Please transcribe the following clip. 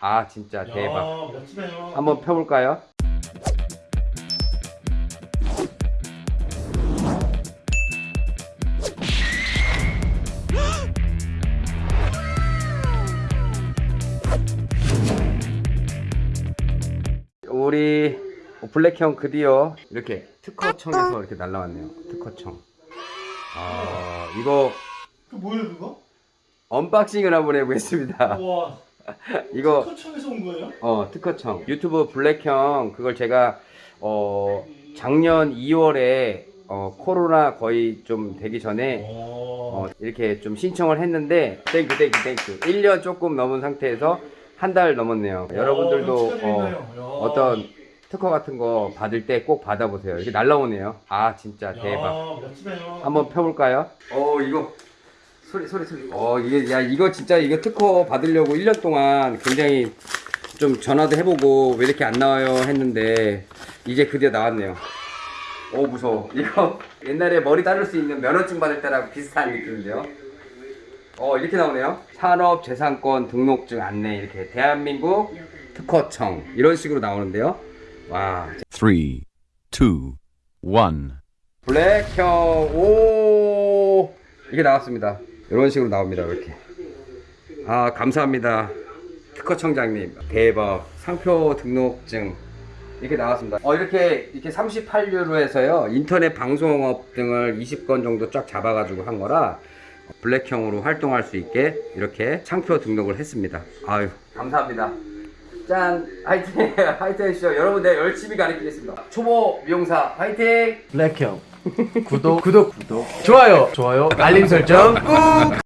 아 진짜 대박. 야, 멋지네요. 한번 펴볼까요? 우리 블랙형 드디어 이렇게 특허청에서 이렇게 날라왔네요. 특허청. 아 이거 그 뭐예요 그거? unboxing을 한번 해보겠습니다. 와, 이거 특허청에서 온 거예요? 어 특허청 유튜브 블랙형 그걸 제가 어 작년 2월에 어 코로나 거의 좀 되기 전에 어 오. 이렇게 좀 신청을 했는데 thank you thank you thank you 1년 조금 넘은 상태에서 한 달 넘었네요 여러분들도 어. 야. 어떤 특허 같은 거 받을 때 꼭 받아보세요 이렇게 날라오네요 아 진짜 대박 야, 멋지네요. 한번 펴볼까요? 어 이거 소리 소리 소리. 어 이게 야 이거 진짜 이거 특허 받으려고 1년 동안 굉장히 좀 전화도 해보고 왜 이렇게 안 나와요 했는데 이제 드디어 나왔네요. 오 무서워. 이거 옛날에 머리 자를 수 있는 면허증 받을 때랑 비슷한 느낌인데요? 어 이렇게 나오네요. 산업재산권 등록증 안내 이렇게 대한민국 특허청. 이런 식으로 나오는데요. 와. Three, two, one. 블랙형 오! 이게 나왔습니다 이런 식으로 나옵니다 이렇게. 아 감사합니다. 특허청장님 대박 상표 등록증. 이렇게 나왔습니다. 어 이렇게 이렇게 38유로에서요 인터넷 방송업 등을 20건 정도 쫙 잡아 가지고 한 거라 블랙형으로 활동할 수 있게 이렇게 상표 등록을 했습니다. 아유 감사합니다. 짠 화이팅! 화이팅 해주시죠 여러분 내가 열심히 가르치겠습니다. 초보 미용사 화이팅! 블랙형 구독. 구독. 구독 좋아요. 좋아요. 알림 설정 꾹